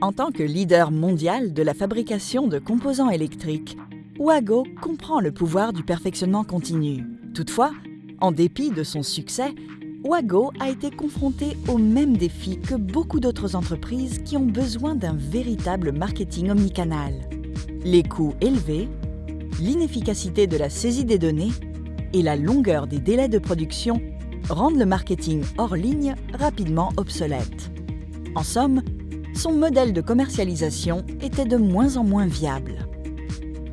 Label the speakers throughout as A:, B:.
A: En tant que leader mondial de la fabrication de composants électriques, Wago comprend le pouvoir du perfectionnement continu. Toutefois, en dépit de son succès, Wago a été confronté aux mêmes défis que beaucoup d'autres entreprises qui ont besoin d'un véritable marketing omnicanal. Les coûts élevés, l'inefficacité de la saisie des données et la longueur des délais de production rendent le marketing hors ligne rapidement obsolète. En somme, son modèle de commercialisation était de moins en moins viable.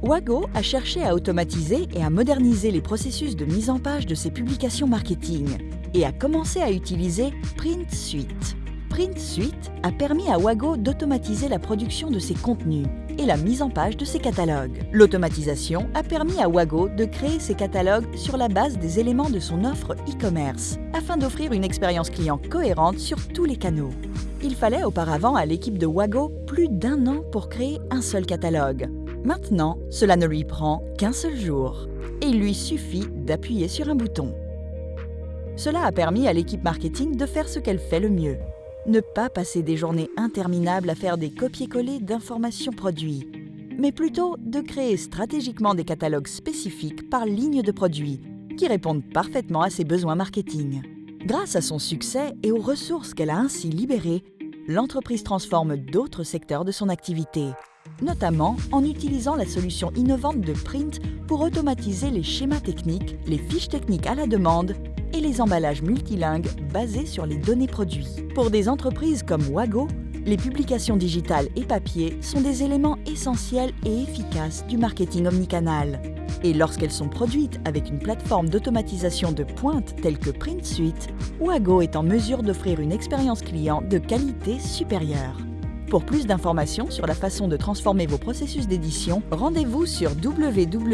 A: Wago a cherché à automatiser et à moderniser les processus de mise en page de ses publications marketing et a commencé à utiliser Print Suite. Print Suite a permis à Wago d'automatiser la production de ses contenus et la mise en page de ses catalogues. L'automatisation a permis à Wago de créer ses catalogues sur la base des éléments de son offre e-commerce afin d'offrir une expérience client cohérente sur tous les canaux. Il fallait auparavant à l'équipe de Wago plus d'un an pour créer un seul catalogue. Maintenant, cela ne lui prend qu'un seul jour et il lui suffit d'appuyer sur un bouton. Cela a permis à l'équipe marketing de faire ce qu'elle fait le mieux. Ne pas passer des journées interminables à faire des copier-coller d'informations produits, mais plutôt de créer stratégiquement des catalogues spécifiques par ligne de produits qui répondent parfaitement à ses besoins marketing. Grâce à son succès et aux ressources qu'elle a ainsi libérées, l'entreprise transforme d'autres secteurs de son activité, notamment en utilisant la solution innovante de Print pour automatiser les schémas techniques, les fiches techniques à la demande et les emballages multilingues basés sur les données produits. Pour des entreprises comme Wago, les publications digitales et papier sont des éléments essentiels et efficaces du marketing omnicanal. Et lorsqu'elles sont produites avec une plateforme d'automatisation de pointe telle que PrintSuite, Wago est en mesure d'offrir une expérience client de qualité supérieure. Pour plus d'informations sur la façon de transformer vos processus d'édition, rendez-vous sur www.print.com.